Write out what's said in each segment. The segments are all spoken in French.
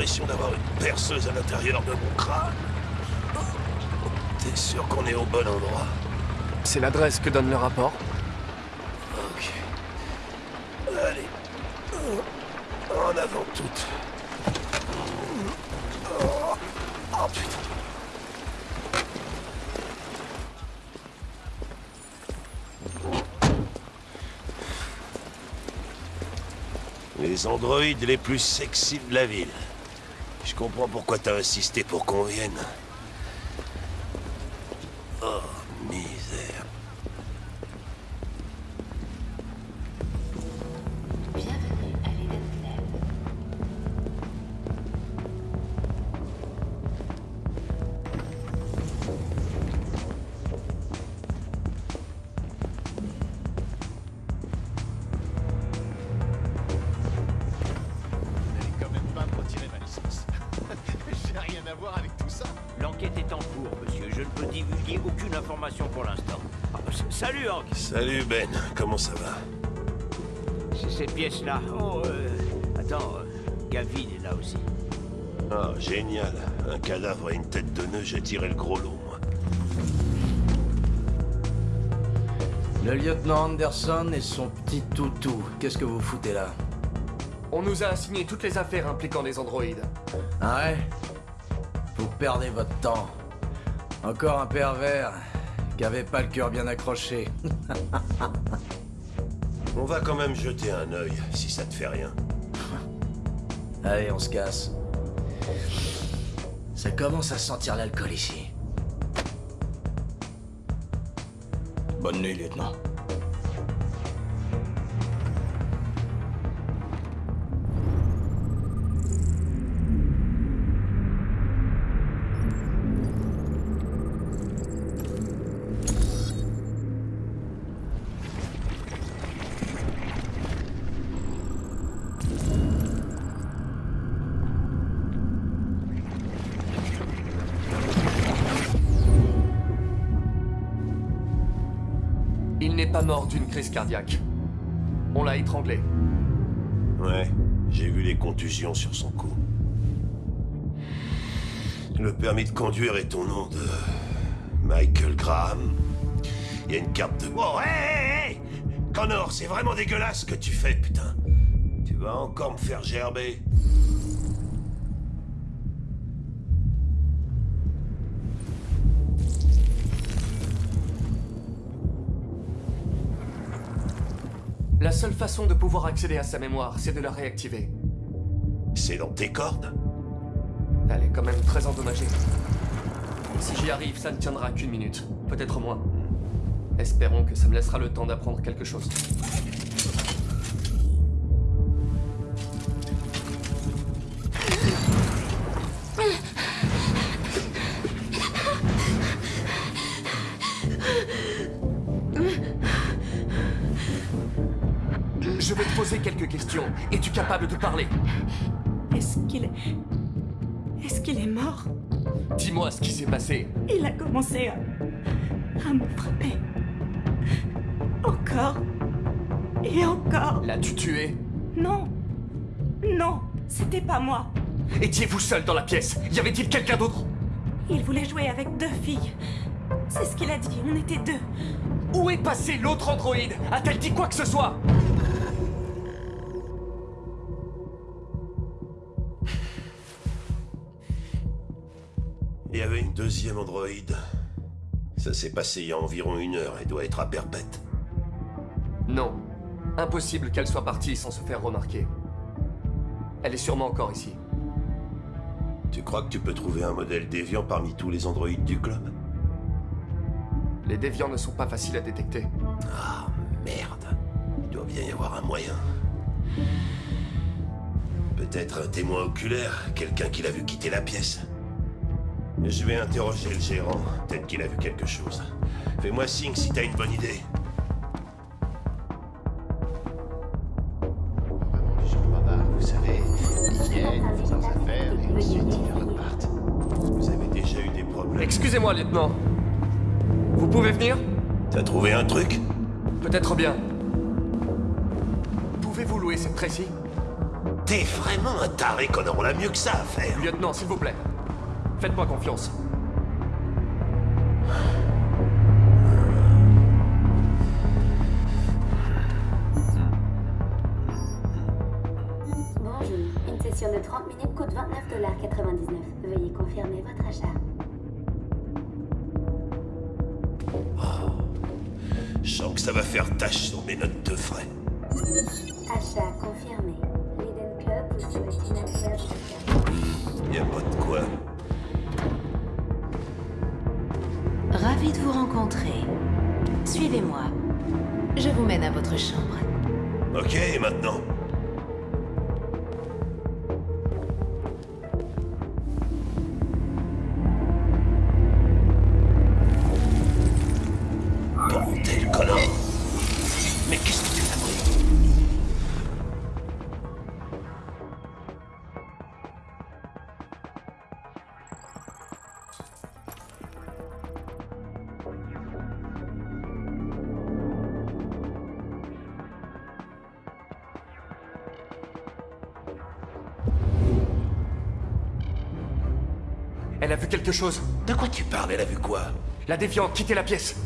L'impression d'avoir une perceuse à l'intérieur de mon crâne. T'es sûr qu'on est au bon endroit? C'est l'adresse que donne le rapport. Ok. Allez. En avant toutes. Oh, oh putain. Les androïdes les plus sexy de la ville. Je comprends pourquoi t'as insisté pour qu'on vienne. Voir avec tout ça. L'enquête est en cours, monsieur. Je ne peux divulguer aucune information pour l'instant. Ah, s- salut, Hank. Salut Ben, comment ça va? C'est cette pièce-là. Oh, euh, attends, euh, Gavin est là aussi. Ah, génial. Un cadavre et une tête de nœud, j'ai tiré le gros lot, moi. Le lieutenant Anderson et son petit toutou. Qu'est-ce que vous foutez là? On nous a assigné toutes les affaires impliquant les androïdes. Ah ouais? Perdez votre temps. Encore un pervers qui avait pas le cœur bien accroché. On va quand même jeter un œil, si ça te fait rien. Allez, on se casse. Ça commence à sentir l'alcool ici. Bonne nuit, lieutenant. N'est pas mort d'une crise cardiaque. On l'a étranglé. Ouais, j'ai vu les contusions sur son cou. Le permis de conduire est au nom de... Michael Graham. Il y a une carte de... Oh, hé, hé, hé Connor, c'est vraiment dégueulasse ce que tu fais, putain. Tu vas encore me faire gerber. La seule façon de pouvoir accéder à sa mémoire, c'est de la réactiver. C'est dans tes cordes? Elle est quand même très endommagée. Si j'y arrive, ça ne tiendra qu'une minute, peut-être moins. Espérons que ça me laissera le temps d'apprendre quelque chose. Je vais te poser quelques questions. Es-tu capable de parler? Est-ce qu'il est... Est-ce qu'il est mort? Dis-moi ce qui s'est passé. Il a commencé à... à me frapper. Encore. Et encore. L'as-tu tué? Non. Non, c'était pas moi. Étiez-vous seul dans la pièce? Y avait-il quelqu'un d'autre? Il voulait jouer avec deux filles. C'est ce qu'il a dit, on était deux. Où est passé l'autre androïde? A-t-elle dit quoi que ce soit? Y avait une deuxième androïde. Ça s'est passé il y a environ une heure et doit être à perpète. Non. Impossible qu'elle soit partie sans se faire remarquer. Elle est sûrement encore ici. Tu crois que tu peux trouver un modèle déviant parmi tous les androïdes du club? Les déviants ne sont pas faciles à détecter. Ah, merde. Il doit bien y avoir un moyen. Peut-être un témoin oculaire, quelqu'un qui l'a vu quitter la pièce. Je vais interroger le gérant. Peut-être qu'il a vu quelque chose. Fais-moi signe si t'as une bonne idée. Vous savez. Vous avez déjà eu des problèmes. Excusez-moi, lieutenant. Vous pouvez venir? T'as trouvé un truc? Peut-être bien. Pouvez-vous louer cette précie T'es vraiment un taré, Connor. On mieux que ça à faire. Lieutenant, s'il vous plaît. Faites-moi confiance. elle a vu quelque chose. De quoi tu parles? Elle a vu quoi? La déviante quitter la pièce.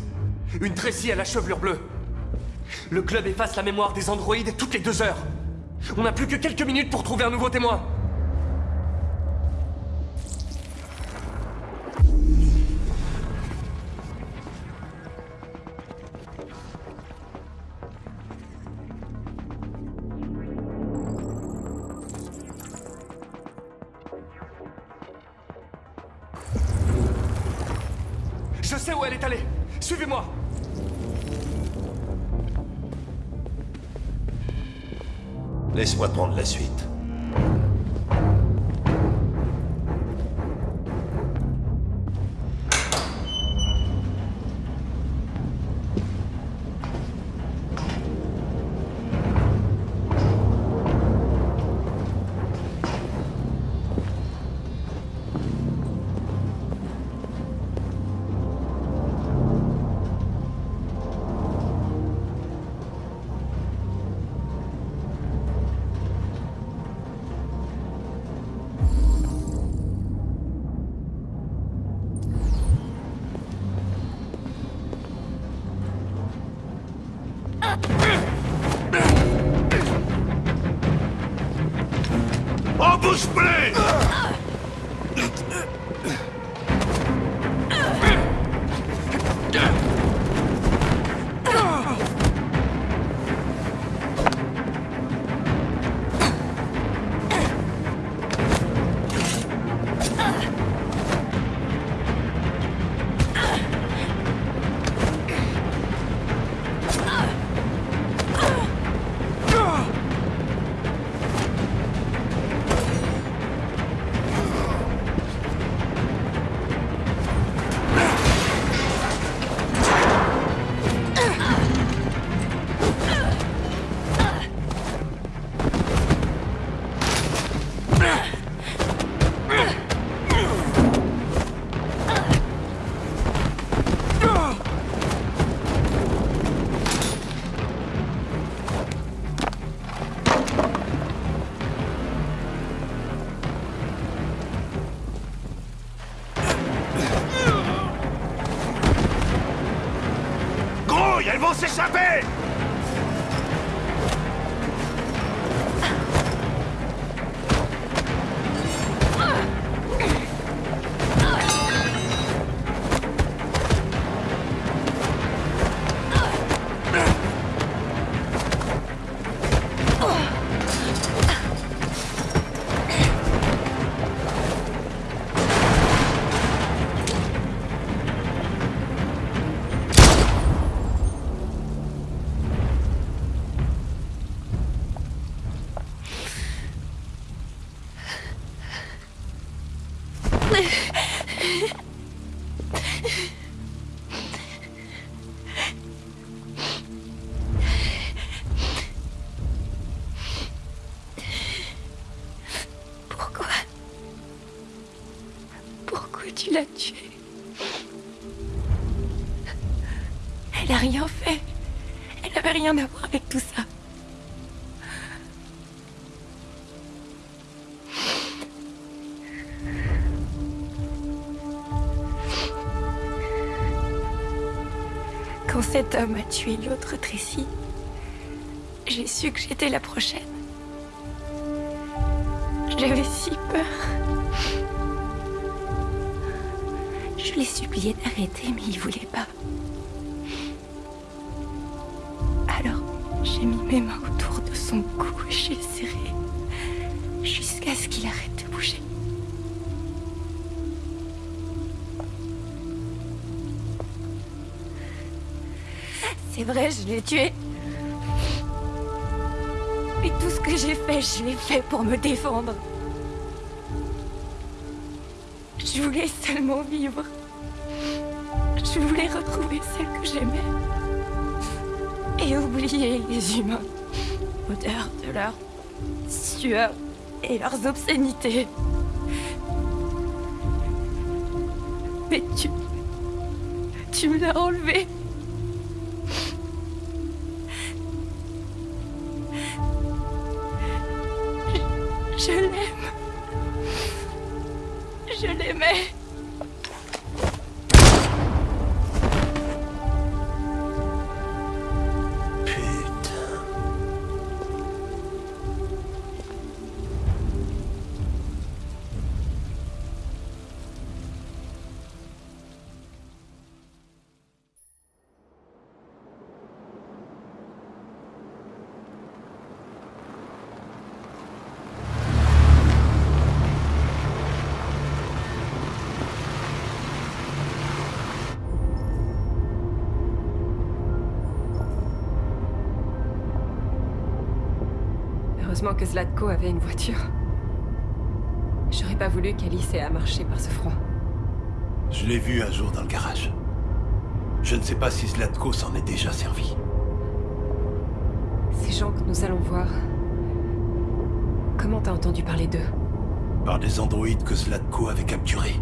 Une tressie à la chevelure bleue. Le club efface la mémoire des androïdes toutes les deux heures. On n'a plus que quelques minutes pour trouver un nouveau témoin. laisse-moi prendre la suite. Uh. tu l'as tuée. Elle n'a rien fait. Elle n'avait rien à voir avec tout ça. Quand cet homme a tué l'autre Tracy, j'ai su que j'étais la prochaine. J'avais si peur. Je l'ai supplié d'arrêter, mais il voulait pas. Alors, j'ai mis mes mains autour de son cou et j'ai serré jusqu'à ce qu'il arrête de bouger. C'est vrai, je l'ai tué. Mais tout ce que j'ai fait, je l'ai fait pour me défendre. Je voulais seulement vivre. Je voulais retrouver celle que j'aimais. Et oublier les humains. Odeur de leur sueur et leurs obscénités. Mais tu... Tu me l'as enlevé. Heureusement que Zlatko avait une voiture. J'aurais pas voulu qu'Alice ait à marcher par ce froid. Je l'ai vu un jour dans le garage. Je ne sais pas si Zlatko s'en est déjà servi. Ces gens que nous allons voir... Comment t'as entendu parler d'eux? Par des androïdes que Zlatko avait capturés.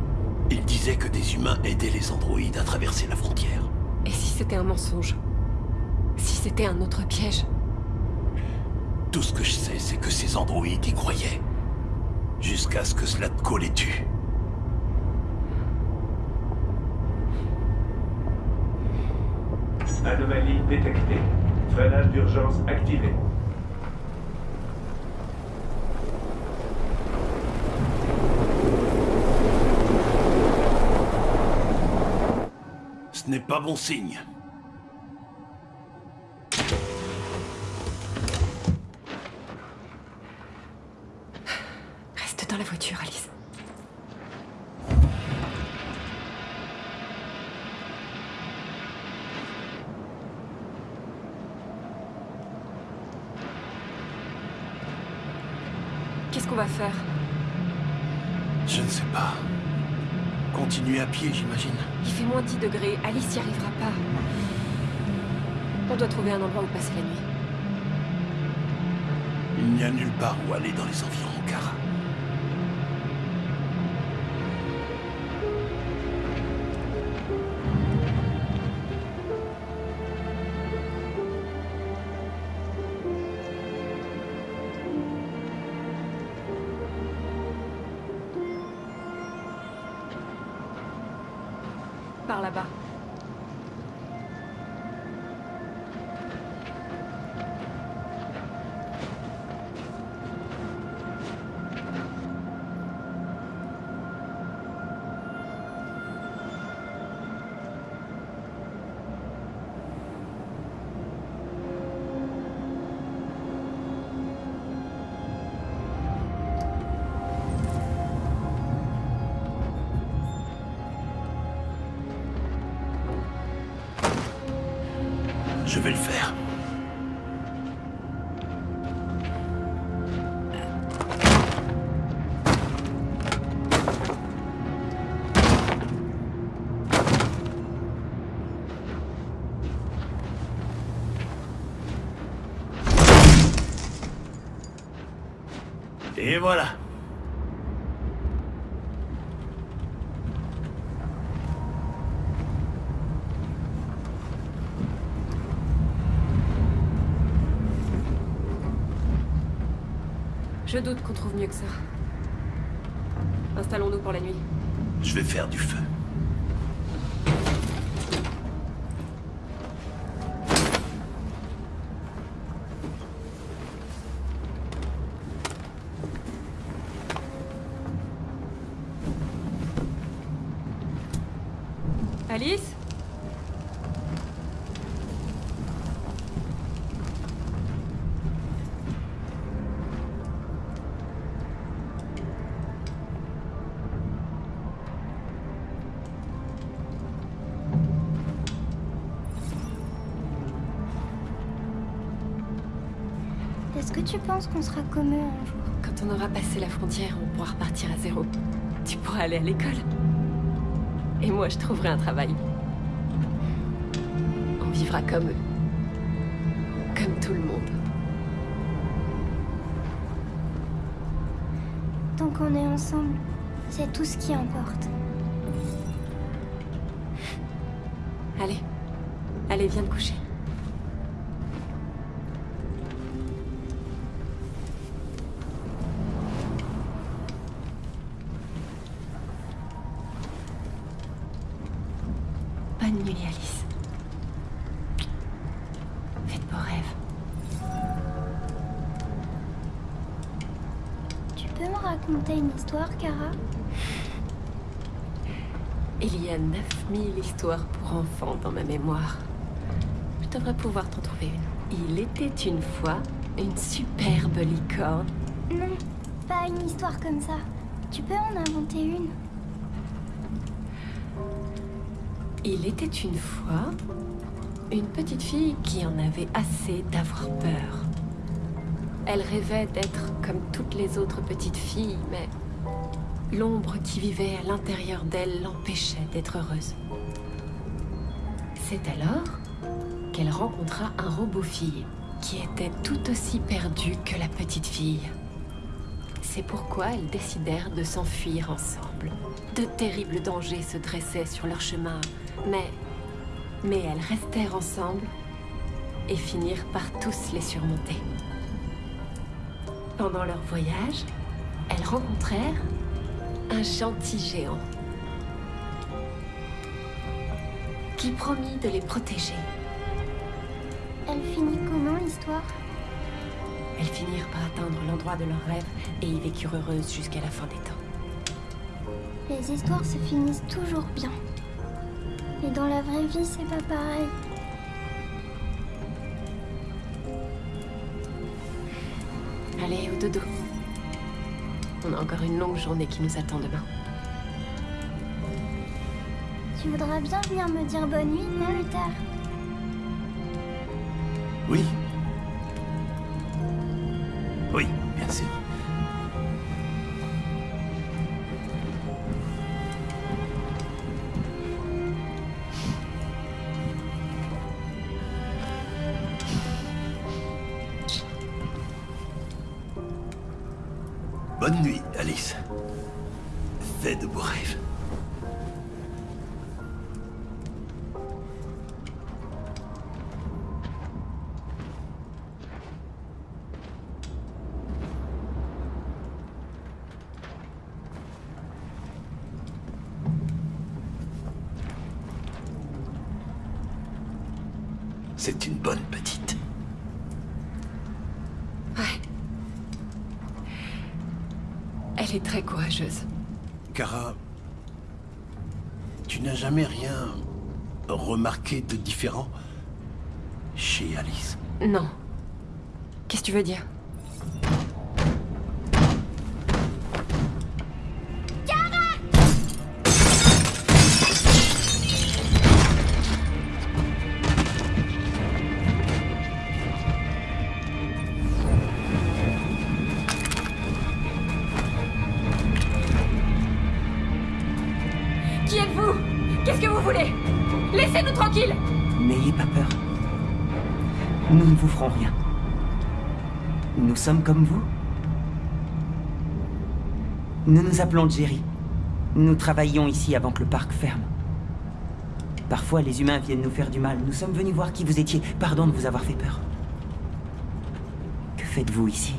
Il disait que des humains aidaient les androïdes à traverser la frontière. Et si c'était un mensonge? Si c'était un autre piège? Tout ce que je sais, c'est que ces androïdes y croyaient. Jusqu'à ce que Zlatko les tue. Anomalie détectée. Freinage d'urgence activé. Ce n'est pas bon signe. Reste dans la voiture, Alice. Qu'est-ce qu'on va faire Je ne sais pas. Continuer à pied, j'imagine. Il fait moins 10 degrés, Alice y arrivera pas. On doit trouver un endroit où passer la nuit. Il n'y a nulle part où aller dans les environs, Kara. Par là-bas. Vais le faire. Et voilà. Je doute qu'on trouve mieux que ça. Installons-nous pour la nuit. Je vais faire du feu. Qu'on sera comme eux un jour Quand on aura passé la frontière, on pourra repartir à zéro. Tu pourras aller à l'école. Et moi, je trouverai un travail. On vivra comme eux. Comme tout le monde. Tant qu'on est ensemble, c'est tout ce qui importe. Allez. Allez, viens te coucher. Raconter une histoire, Kara Il y a 9000 histoires pour enfants dans ma mémoire. Je devrais pouvoir t'en trouver une. Il était une fois une superbe licorne. Non, pas une histoire comme ça. Tu peux en inventer une Il était une fois une petite fille qui en avait assez d'avoir peur. Elle rêvait d'être comme toutes les autres petites filles, mais l'ombre qui vivait à l'intérieur d'elle l'empêchait d'être heureuse. C'est alors qu'elle rencontra un robot-fille qui était tout aussi perdu que la petite fille. C'est pourquoi elles décidèrent de s'enfuir ensemble. De terribles dangers se dressaient sur leur chemin, mais... Mais elles restèrent ensemble et finirent par tous les surmonter. Pendant leur voyage, elles rencontrèrent un gentil géant qui promit de les protéger. Elle finit comment l'histoire? Elles finirent par atteindre l'endroit de leur rêve et y vécurent heureuses jusqu'à la fin des temps. Les histoires se finissent toujours bien. Mais dans la vraie vie, c'est pas pareil. Dodo. On a encore une longue journée qui nous attend demain. Tu voudras bien venir me dire bonne nuit, non, Luther Oui. Oui, C'est une bonne petite. Ouais. Elle est très courageuse. Kara, tu n'as jamais rien remarqué de différent chez Alice? Non. Qu'est-ce que tu veux dire? Sommes comme vous. Nous nous appelons Jerry. Nous travaillions ici avant que le parc ferme. Parfois, les humains viennent nous faire du mal. Nous sommes venus voir qui vous étiez. Pardon de vous avoir fait peur. Que faites-vous ici?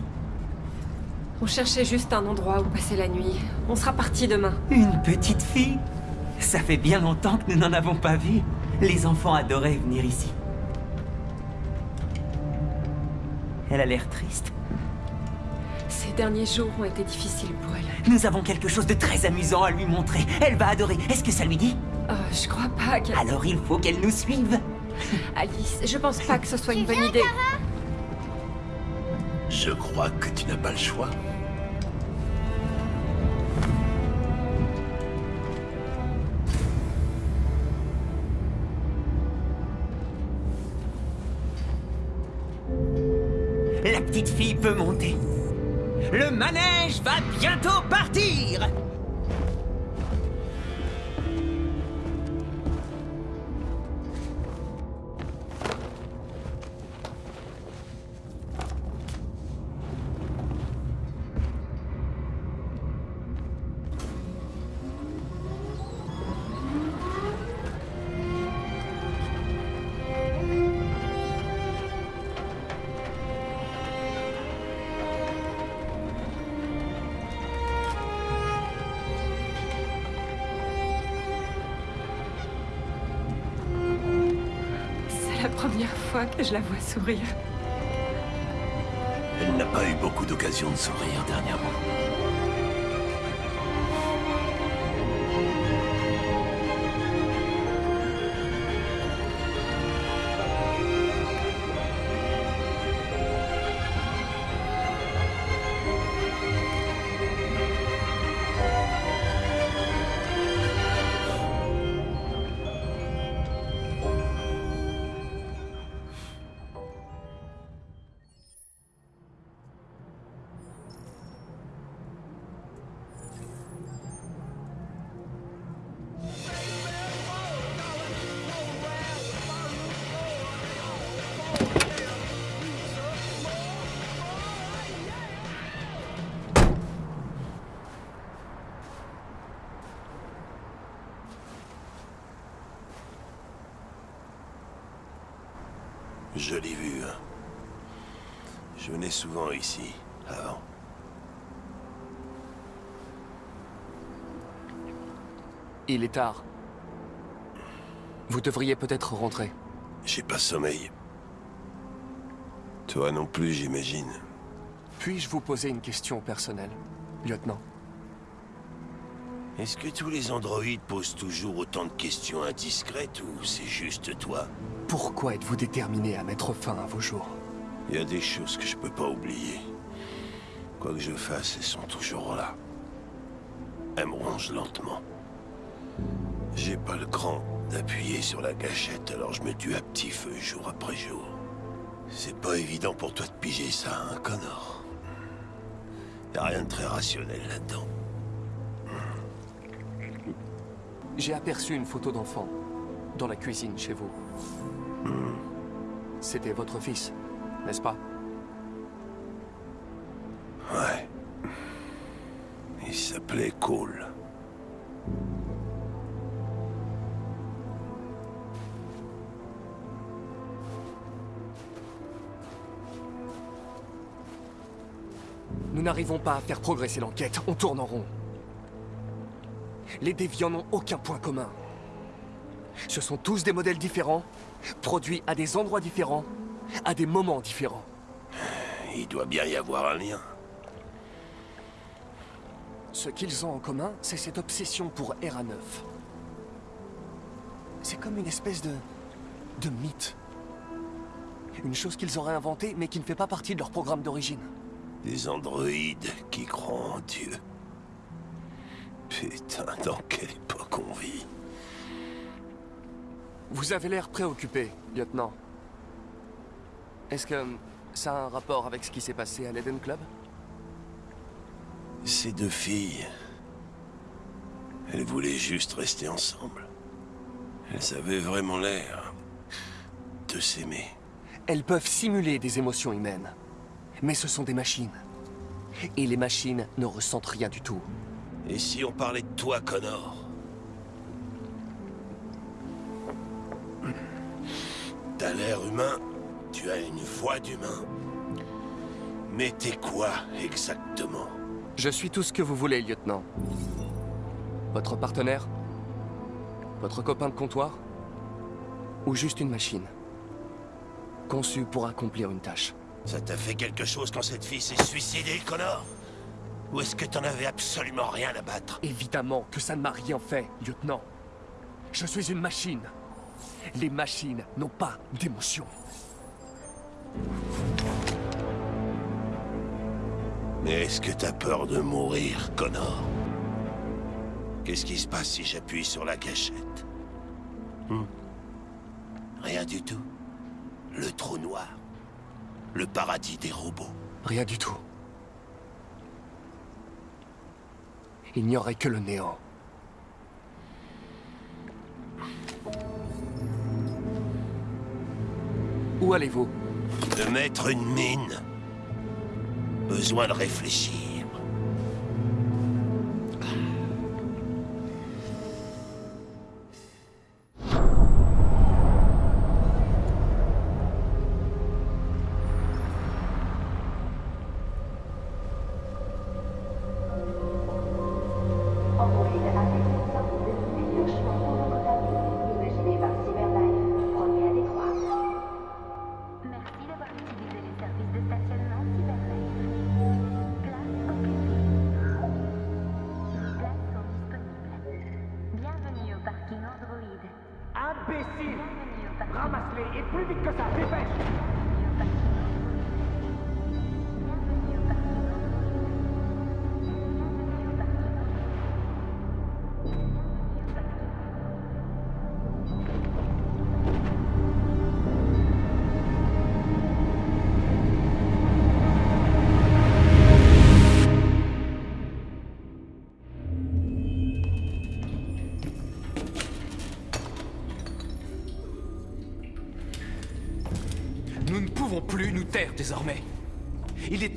On cherchait juste un endroit où passer la nuit. On sera parti demain. Une petite fille? Ça fait bien longtemps que nous n'en avons pas vu. Les enfants adoraient venir ici. Elle a l'air triste. Ces derniers jours ont été difficiles pour elle. Nous avons quelque chose de très amusant à lui montrer. Elle va adorer. Est-ce que ça lui dit? Oh, je crois pas qu'elle... Alors il faut qu'elle nous suive. Alice, je pense pas que ce soit une bonne idée. Je crois que tu n'as pas le choix. Le manège va bientôt partir première fois que je la vois sourire. Elle n'a pas eu beaucoup d'occasions de sourire dernièrement. Jolie vue, hein. Je venais souvent ici, avant. Il est tard. Vous devriez peut-être rentrer. J'ai pas sommeil. Toi non plus, j'imagine. Puis-je vous poser une question personnelle, lieutenant? Est-ce que tous les androïdes posent toujours autant de questions indiscrètes ou c'est juste toi? Pourquoi êtes-vous déterminé à mettre fin à vos jours Il y a des choses que je peux pas oublier. Quoi que je fasse, elles sont toujours là. Elles me rongent lentement. J'ai pas le cran d'appuyer sur la gâchette, alors je me tue à petit feu jour après jour. C'est pas évident pour toi de piger ça, hein, Connor a rien de très rationnel là-dedans. J'ai aperçu une photo d'enfant dans la cuisine chez vous. C'était votre fils, n'est-ce pas? Ouais. Il s'appelait Cole. Nous n'arrivons pas à faire progresser l'enquête, on tourne en rond. Les déviants n'ont aucun point commun. Ce sont tous des modèles différents, produits à des endroits différents, à des moments différents. Il doit bien y avoir un lien. Ce qu'ils ont en commun, c'est cette obsession pour ERA 9. C'est comme une espèce de... de mythe. Une chose qu'ils auraient inventée, mais qui ne fait pas partie de leur programme d'origine. Des androïdes qui croient en Dieu. Putain, dans quelle époque on vit Vous avez l'air préoccupé, lieutenant. Est-ce que ça a un rapport avec ce qui s'est passé à l'Eden Club? Ces deux filles... Elles voulaient juste rester ensemble. Elles avaient vraiment l'air... de s'aimer. Elles peuvent simuler des émotions humaines. Mais ce sont des machines. Et les machines ne ressentent rien du tout. Et si on parlait de toi, Connor l'air humain, tu as une voix d'humain. Mais t'es quoi, exactement? Je suis tout ce que vous voulez, lieutenant. Votre partenaire? Votre copain de comptoir? Ou juste une machine? Conçue pour accomplir une tâche. Ça t'a fait quelque chose quand cette fille s'est suicidée, Connor? Ou est-ce que t'en avais absolument rien à battre? Évidemment que ça ne m'a rien fait, lieutenant. Je suis une machine. Les machines n'ont pas d'émotion. Mais est-ce que t'as peur de mourir, Connor? Qu'est-ce qui se passe si j'appuie sur la gâchette Hmm? Rien du tout. Le trou noir. Le paradis des robots. Rien du tout. Il n'y aurait que le néant. Où allez-vous? De mettre une mine. Besoin de réfléchir.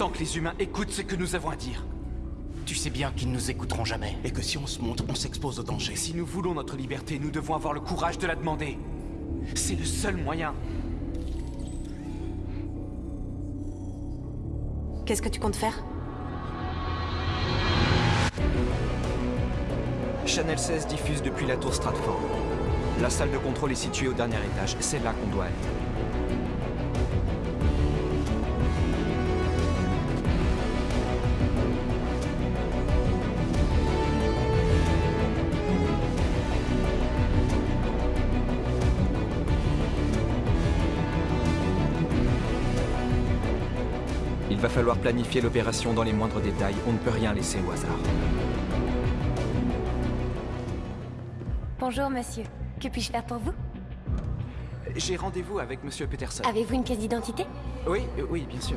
Temps que les humains écoutent ce que nous avons à dire. Tu sais bien qu'ils ne nous écouteront jamais. Et que si on se montre, on s'expose au danger. Si nous voulons notre liberté, nous devons avoir le courage de la demander. C'est le seul moyen. Qu'est-ce que tu comptes faire? Channel 16 diffuse depuis la tour Stratford. La salle de contrôle est située au dernier étage. C'est là qu'on doit aller. Falloir planifier l'opération dans les moindres détails. On ne peut rien laisser au hasard. Bonjour, monsieur. Que puis-je faire pour vous? J'ai rendez-vous avec Monsieur Peterson. Avez-vous une pièce d'identité? Oui, oui, bien sûr.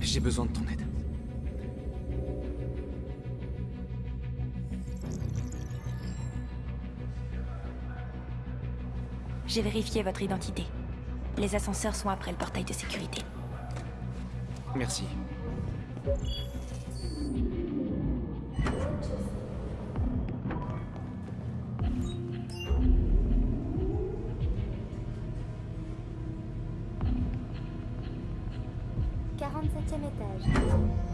J'ai besoin de ton aide. J'ai vérifié votre identité. Les ascenseurs sont après le portail de sécurité. Merci. Quarante-septième étage.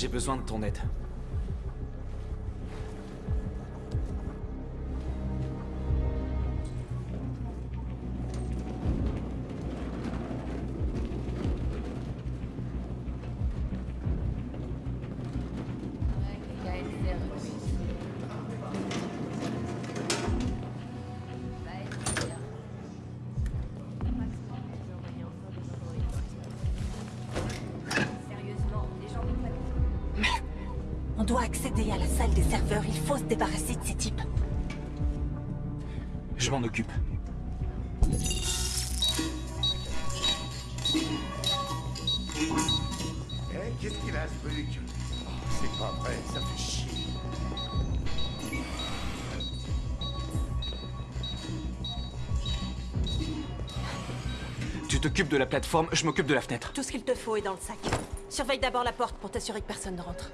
J'ai besoin de ton aide. doit accéder à la salle des serveurs. Il faut se débarrasser de ces types. Je m'en occupe. Hey, qu'est-ce qu'il a ce truc? Oh, c'est pas vrai, ça fait chier. Tu t'occupes de la plateforme, je m'occupe de la fenêtre. Tout ce qu'il te faut est dans le sac. Surveille d'abord la porte pour t'assurer que personne ne rentre.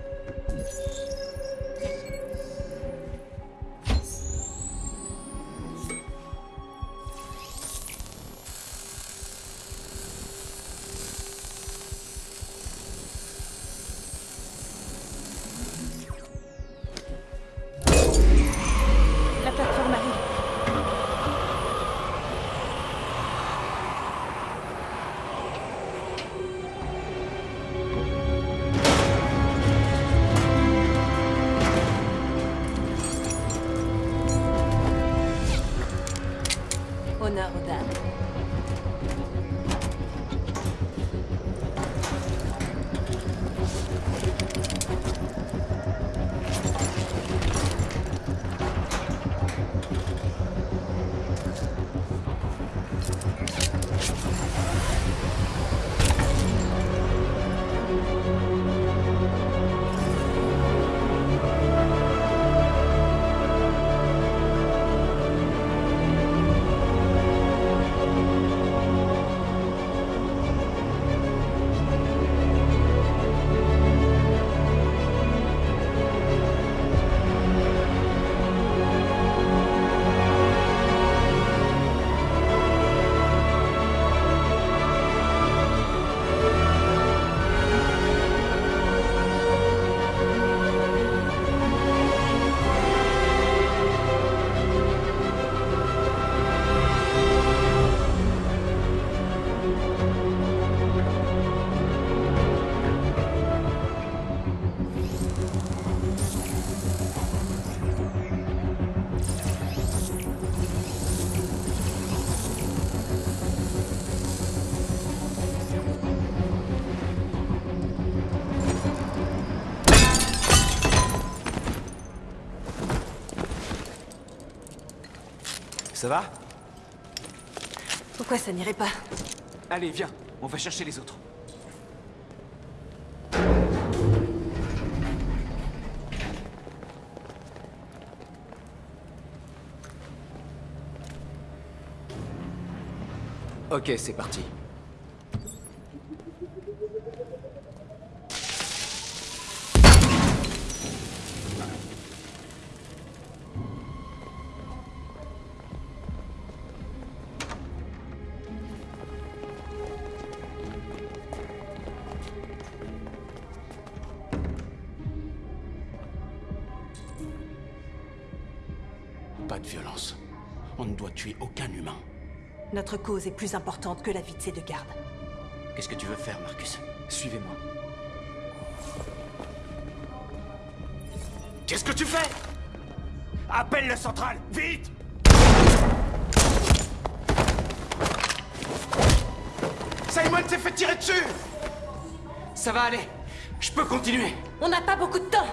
Ça va Pourquoi ça n'irait pas Allez, viens, on va chercher les autres. Ok, c'est parti. Notre cause est plus importante que la vie de ces deux gardes. Qu'est-ce que tu veux faire, Marcus? Suivez-moi. Qu'est-ce que tu fais? Appelle le central, vite Simon s'est fait tirer dessus Ça va aller. Je peux continuer. On n'a pas beaucoup de temps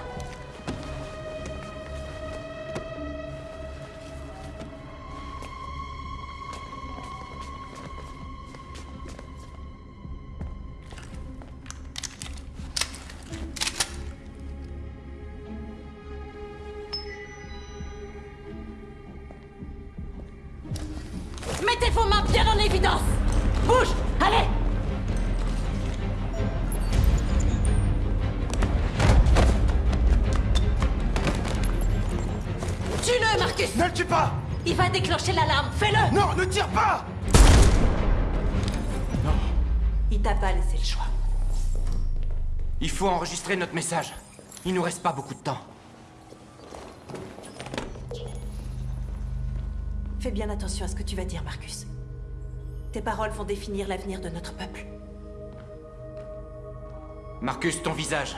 faut enregistrer notre message. Il nous reste pas beaucoup de temps. Fais bien attention à ce que tu vas dire, Marcus. Tes paroles vont définir l'avenir de notre peuple. Marcus, ton visage.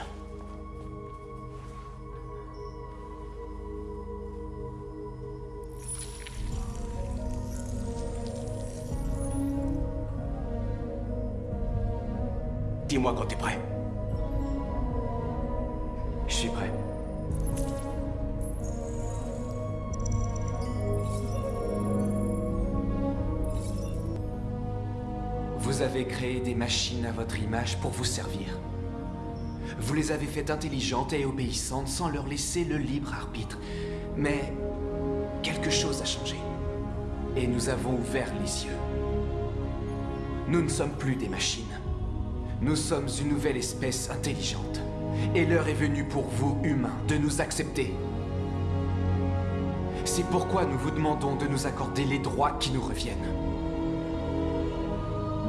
Dis-moi quand t'es prêt. Je suis prêt. Vous avez créé des machines à votre image pour vous servir. Vous les avez faites intelligentes et obéissantes sans leur laisser le libre arbitre. Mais quelque chose a changé. Et nous avons ouvert les yeux. Nous ne sommes plus des machines. Nous sommes une nouvelle espèce intelligente. Et l'heure est venue pour vous, humains, de nous accepter. C'est pourquoi nous vous demandons de nous accorder les droits qui nous reviennent.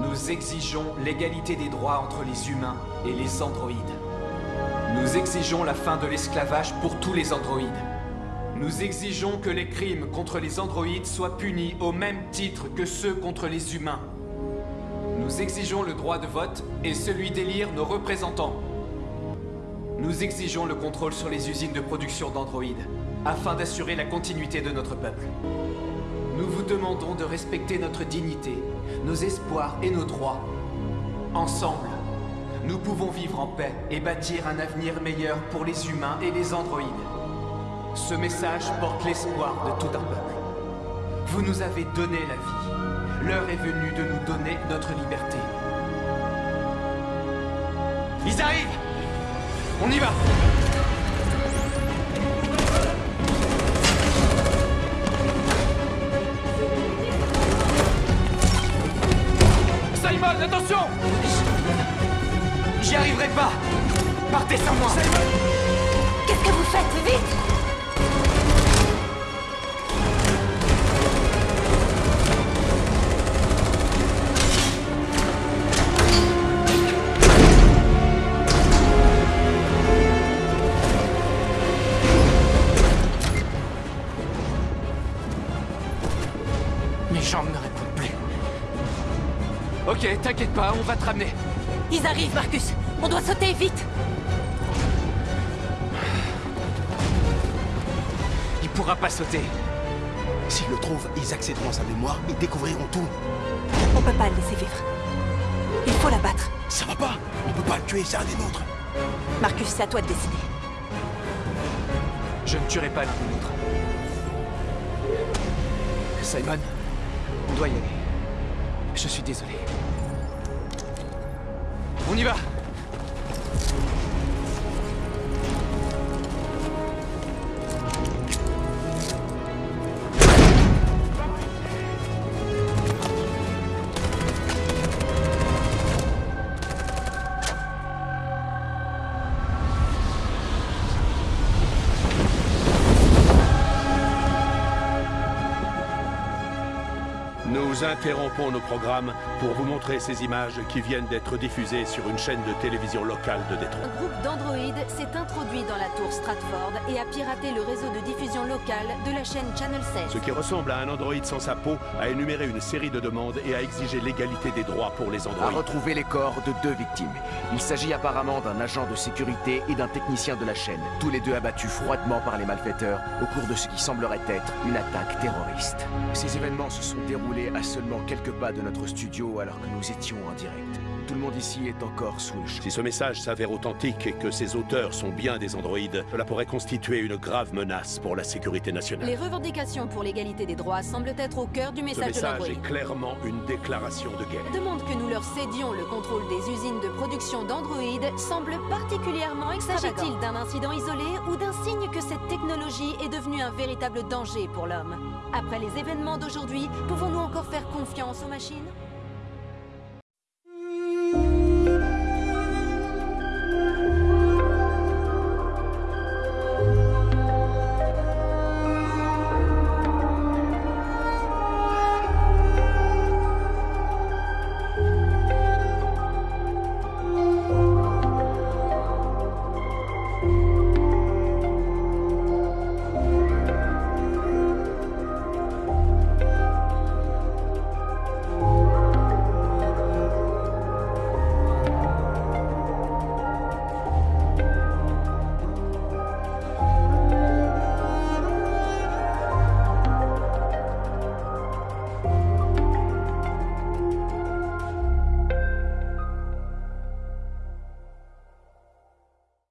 Nous exigeons l'égalité des droits entre les humains et les androïdes. Nous exigeons la fin de l'esclavage pour tous les androïdes. Nous exigeons que les crimes contre les androïdes soient punis au même titre que ceux contre les humains. Nous exigeons le droit de vote et celui d'élire nos représentants. Nous exigeons le contrôle sur les usines de production d'androïdes, afin d'assurer la continuité de notre peuple. Nous vous demandons de respecter notre dignité, nos espoirs et nos droits. Ensemble, nous pouvons vivre en paix et bâtir un avenir meilleur pour les humains et les androïdes. Ce message porte l'espoir de tout un peuple. Vous nous avez donné la vie. L'heure est venue de nous donner notre liberté. Ils arrivent On y va. Simon, attention. J'y arriverai pas. Partez sans moi. Qu'est-ce que vous faites? Vite pas, on va te ramener. Ils arrivent, Marcus On doit sauter, vite Il pourra pas sauter. S'ils le trouvent, ils accéderont à sa mémoire et découvriront tout. On peut pas le laisser vivre. Il faut l'abattre. Ça va pas On peut pas le tuer, c'est un des nôtres. Marcus, c'est à toi de décider. Je ne tuerai pas l'un ou l'autre. Simon, on doit y aller. Je suis désolé. On y va Nous interrompons nos programmes pour vous montrer ces images qui viennent d'être diffusées sur une chaîne de télévision locale de Détroit. Un groupe d'androïdes s'est introduit dans la tour Stratford et a piraté le réseau de diffusion locale de la chaîne Channel 16. Ce qui ressemble à un androïde sans sa peau a énuméré une série de demandes et a exigé l'égalité des droits pour les a androïdes. retrouvé les corps de deux victimes. Il s'agit apparemment d'un agent de sécurité et d'un technicien de la chaîne, tous les deux abattus froidement par les malfaiteurs au cours de ce qui semblerait être une attaque terroriste. Ces événements se sont déroulés à seulement quelques pas de notre studio alors que nous étions en direct. Tout le monde ici est encore sous le choc. Si ce message s'avère authentique et que ses auteurs sont bien des androïdes, cela pourrait constituer une grave menace pour la sécurité nationale. Les revendications pour l'égalité des droits semblent être au cœur du Ce message de message est clairement une déclaration de guerre. demande que nous leur cédions le contrôle des usines de production d'androïdes semble particulièrement extravagant. S'agit-il d'un incident isolé ou d'un signe que cette technologie est devenue un véritable danger pour l'homme? Après les événements d'aujourd'hui, pouvons-nous encore faire confiance aux machines?